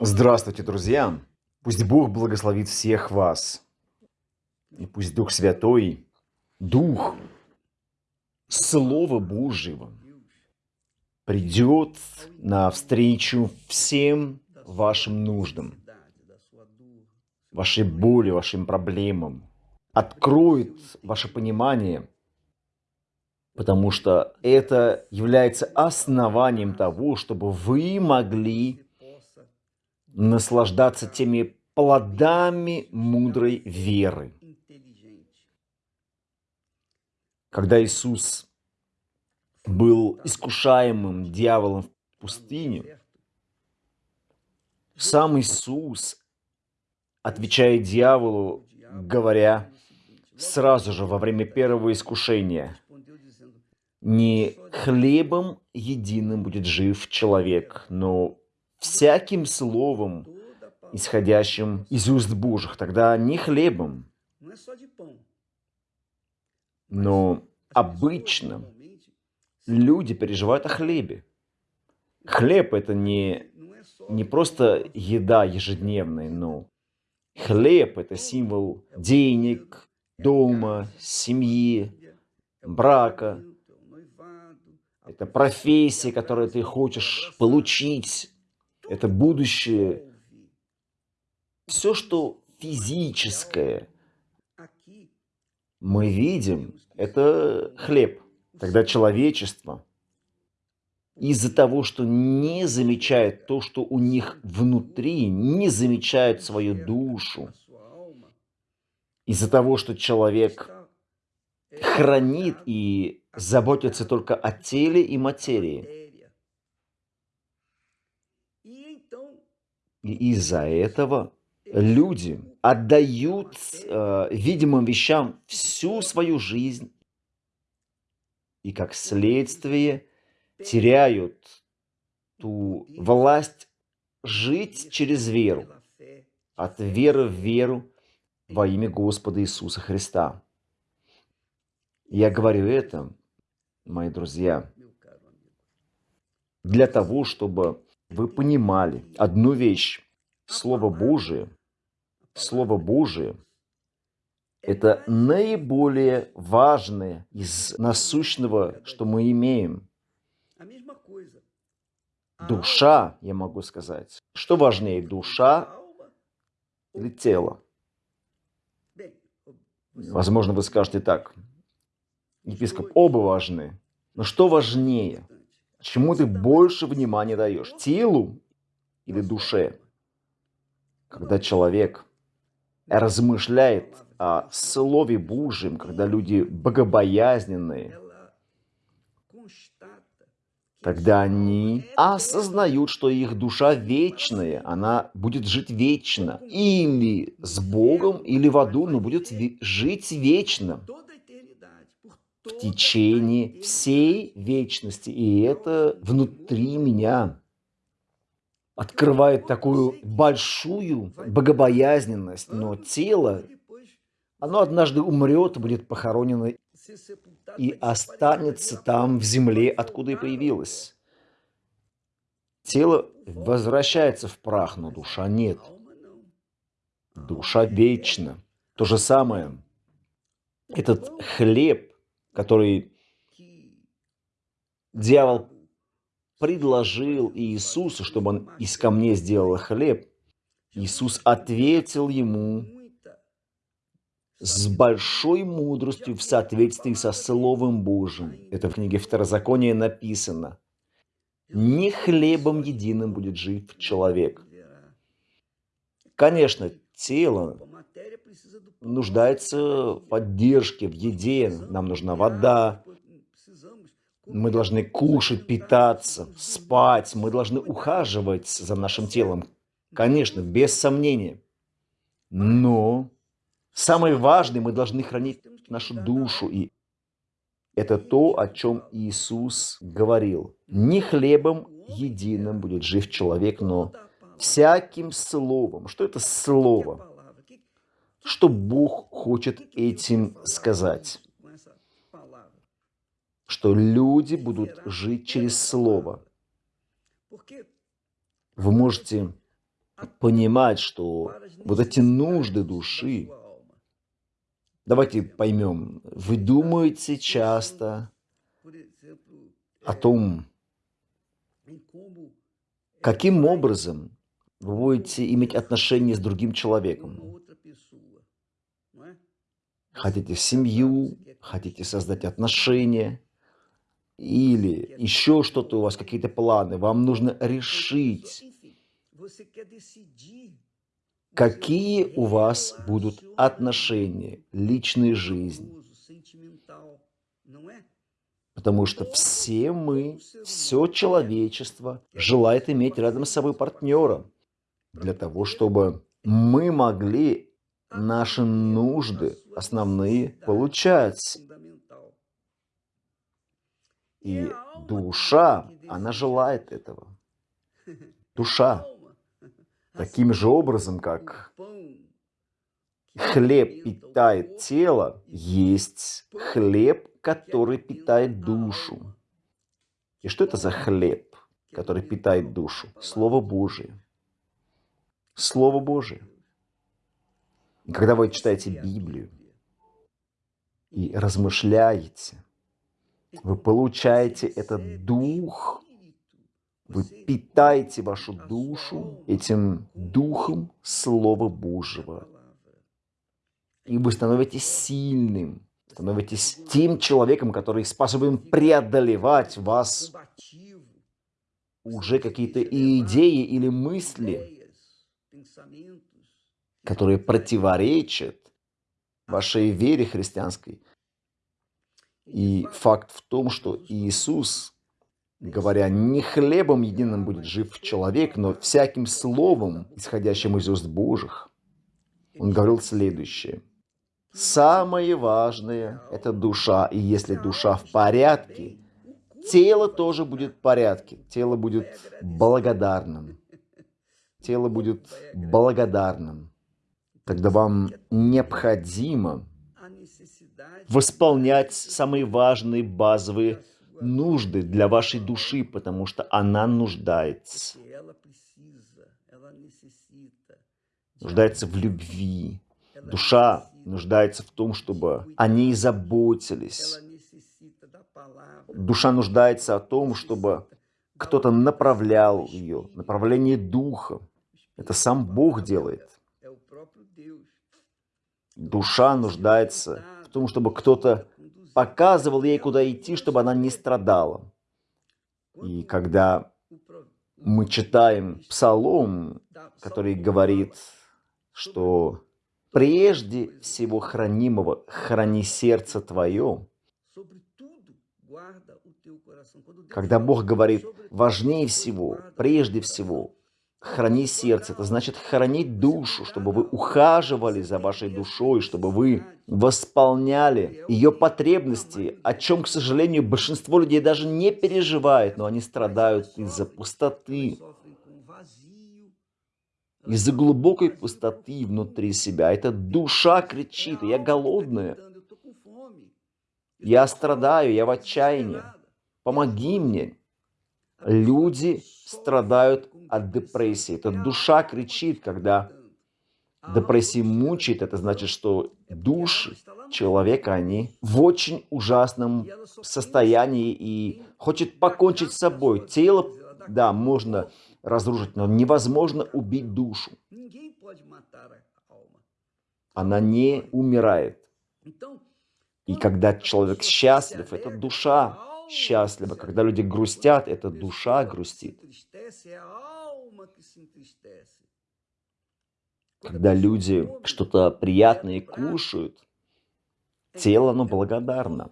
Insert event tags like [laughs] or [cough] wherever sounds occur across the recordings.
Здравствуйте, друзья! Пусть Бог благословит всех вас. И пусть Дух Святой, Дух Слова Божьего придет навстречу всем вашим нуждам, вашей боли, вашим проблемам, откроет ваше понимание, потому что это является основанием того, чтобы вы могли наслаждаться теми плодами мудрой веры. Когда Иисус был искушаемым дьяволом в пустыне, сам Иисус, отвечая дьяволу, говоря сразу же во время первого искушения, «Не хлебом единым будет жив человек, но всяким словом, исходящим из уст Божьих, тогда не хлебом, но обычно люди переживают о хлебе. Хлеб – это не, не просто еда ежедневная, но хлеб – это символ денег, дома, семьи, брака. Это профессия, которую ты хочешь получить, это будущее. Все, что физическое мы видим, это хлеб. Тогда человечество из-за того, что не замечает то, что у них внутри, не замечает свою душу, из-за того, что человек хранит и заботится только о теле и материи, Из-за этого люди отдают э, видимым вещам всю свою жизнь и, как следствие, теряют ту власть жить через веру, от веры в веру во имя Господа Иисуса Христа. Я говорю это, мои друзья, для того, чтобы вы понимали одну вещь. Слово Божие, Слово Божие – это наиболее важное из насущного, что мы имеем. Душа, я могу сказать. Что важнее, душа или тело? Возможно, вы скажете так. Епископ, оба важны. Но что важнее? Чему ты больше внимания даешь? Телу или душе? Когда человек размышляет о Слове Божьем, когда люди богобоязненные, тогда они осознают, что их душа вечная, она будет жить вечно. Или с Богом, или в аду, но будет жить вечно в течение всей вечности. И это внутри меня открывает такую большую богобоязненность, но тело, оно однажды умрет, будет похоронено и останется там, в земле, откуда и появилось. Тело возвращается в прах, но душа нет. Душа вечна. То же самое. Этот хлеб, который дьявол предложил Иисусу, чтобы он из камней сделал хлеб, Иисус ответил ему с большой мудростью в соответствии со Словом Божьим. Это в книге Второзакония написано. «Не хлебом единым будет жив человек». Конечно, тело нуждается в поддержке, в еде, нам нужна вода, мы должны кушать, питаться, спать, мы должны ухаживать за нашим телом, конечно, без сомнения. Но самое важное, мы должны хранить нашу душу, и это то, о чем Иисус говорил. Не хлебом единым будет жив человек, но всяким словом. Что это слово? Что Бог хочет этим сказать? Что люди будут жить через Слово. Вы можете понимать, что вот эти нужды души, давайте поймем, вы думаете часто о том, каким образом вы будете иметь отношения с другим человеком. Хотите семью, хотите создать отношения, или еще что-то у вас, какие-то планы, вам нужно решить, какие у вас будут отношения, личная жизнь. Потому что все мы, все человечество желает иметь рядом с собой партнера, для того, чтобы мы могли наши нужды основные получать. И душа, она желает этого. Душа. Таким же образом, как хлеб питает тело, есть хлеб, который питает душу. И что это за хлеб, который питает душу? Слово Божие. Слово Божие. Когда вы читаете Библию и размышляете, вы получаете этот дух, вы питаете вашу душу этим духом Слова Божьего. И вы становитесь сильным, становитесь тем человеком, который способен преодолевать вас уже какие-то идеи или мысли, которые противоречат вашей вере христианской. И факт в том, что Иисус, говоря, не хлебом единым будет жив человек, но всяким словом, исходящим из уст Божьих, он говорил следующее. Самое важное – это душа, и если душа в порядке, тело тоже будет в порядке, тело будет благодарным. Тело будет благодарным. Тогда вам необходимо восполнять самые важные базовые нужды для вашей души, потому что она нуждается. Нуждается в любви. Душа нуждается в том, чтобы о ней заботились. Душа нуждается о том, чтобы кто-то направлял ее, направление духа. Это сам Бог делает. Душа нуждается том, чтобы кто-то показывал ей, куда идти, чтобы она не страдала. И когда мы читаем псалом, который говорит, что прежде всего хранимого храни сердце твое, когда Бог говорит важнее всего, прежде всего, храни сердце, это значит хранить душу, чтобы вы ухаживали за вашей душой, чтобы вы восполняли ее потребности, о чем, к сожалению, большинство людей даже не переживает, но они страдают из-за пустоты, из-за глубокой пустоты внутри себя. Эта душа кричит, я голодная, я страдаю, я в отчаянии, помоги мне. Люди страдают от депрессии. Это душа кричит, когда депрессия мучает. Это значит, что души человека, они в очень ужасном состоянии и хочет покончить с собой. Тело, да, можно разрушить, но невозможно убить душу. Она не умирает. И когда человек счастлив, это душа счастлива. Когда люди грустят, эта душа грустит. Когда люди что-то приятное кушают, тело, оно благодарно.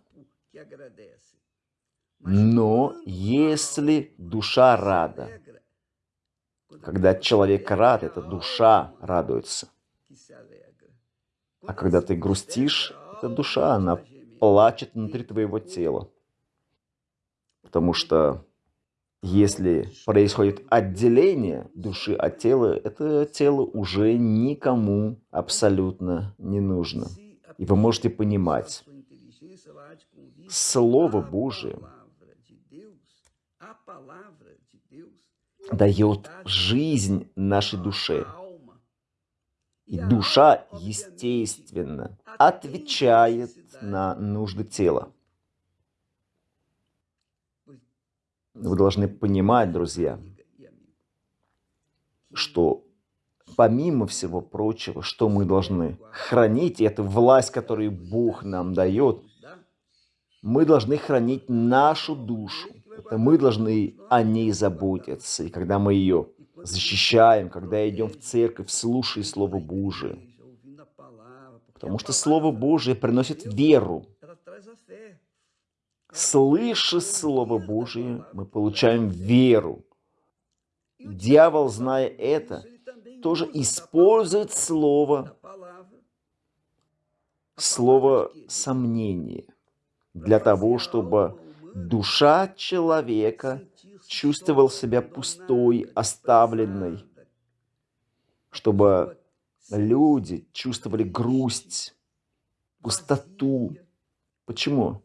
Но если душа рада, когда человек рад, эта душа радуется. А когда ты грустишь, эта душа, она плачет внутри твоего тела. Потому что если происходит отделение души от тела, это тело уже никому абсолютно не нужно. И вы можете понимать, Слово Божие дает жизнь нашей душе. И душа, естественно, отвечает на нужды тела. Вы должны понимать, друзья, что помимо всего прочего, что мы должны хранить, и это власть, которую Бог нам дает, мы должны хранить нашу душу. Это мы должны о ней заботиться. И когда мы ее защищаем, когда идем в церковь, слушая Слово Божие. Потому что Слово Божие приносит веру. Слыша Слово Божие, мы получаем веру. Дьявол, зная это, тоже использует слово, слово сомнение для того, чтобы душа человека чувствовал себя пустой, оставленной, чтобы люди чувствовали грусть, пустоту. Почему?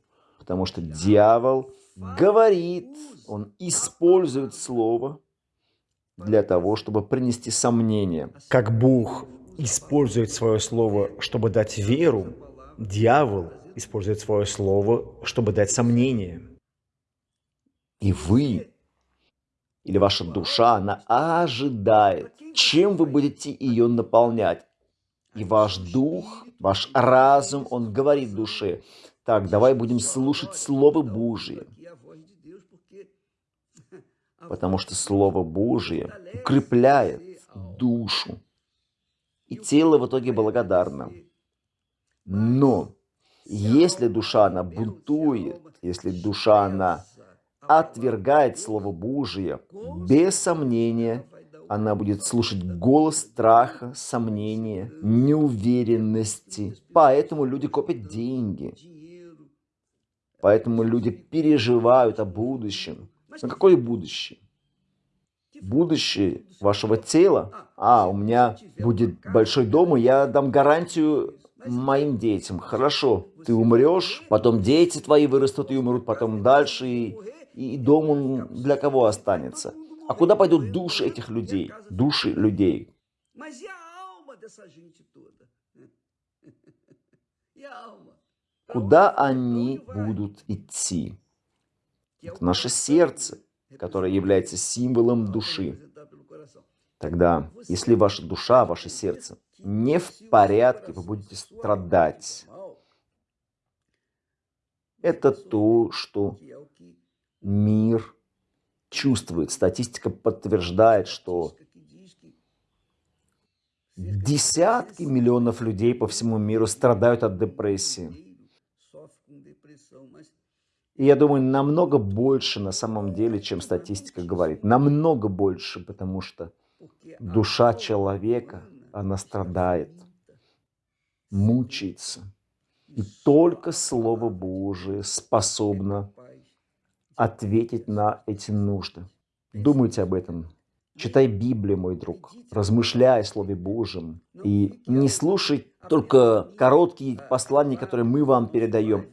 Потому что дьявол говорит, он использует слово для того, чтобы принести сомнение. Как Бог использует свое слово, чтобы дать веру, дьявол использует свое слово, чтобы дать сомнение. И вы или ваша душа, она ожидает, чем вы будете ее наполнять. И ваш дух, ваш разум, он говорит душе, так, давай будем слушать Слово Божие. Потому что Слово Божие укрепляет душу. И тело в итоге благодарно. Но если душа, она бунтует, если душа, она отвергает Слово Божие, без сомнения она будет слушать голос страха, сомнения, неуверенности. Поэтому люди копят деньги. Поэтому люди переживают о будущем. Но какое будущее? Будущее вашего тела? А, у меня будет большой дом, и я дам гарантию моим детям. Хорошо, ты умрешь, потом дети твои вырастут и умрут, потом дальше, и и дом он для кого останется? А куда пойдут души этих людей? Души людей. [laughs] Куда они будут идти? Это наше сердце, которое является символом души. Тогда, если ваша душа, ваше сердце не в порядке, вы будете страдать. Это то, что мир чувствует. Статистика подтверждает, что десятки миллионов людей по всему миру страдают от депрессии. И я думаю, намного больше на самом деле, чем статистика говорит. Намного больше, потому что душа человека, она страдает, мучается. И только Слово Божие способно ответить на эти нужды. Думайте об этом. Читай Библию, мой друг. Размышляй о Слове Божьем. И не слушай только короткие послания, которые мы вам передаем.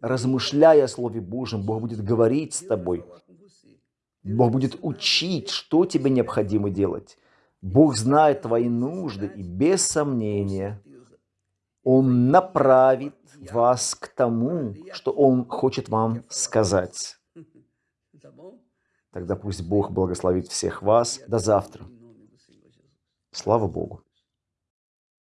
Размышляя о Слове Божьем, Бог будет говорить с тобой. Бог будет учить, что тебе необходимо делать. Бог знает твои нужды, и без сомнения Он направит вас к тому, что Он хочет вам сказать. [laughs] Тогда пусть Бог благословит всех вас. До завтра. Слава Богу.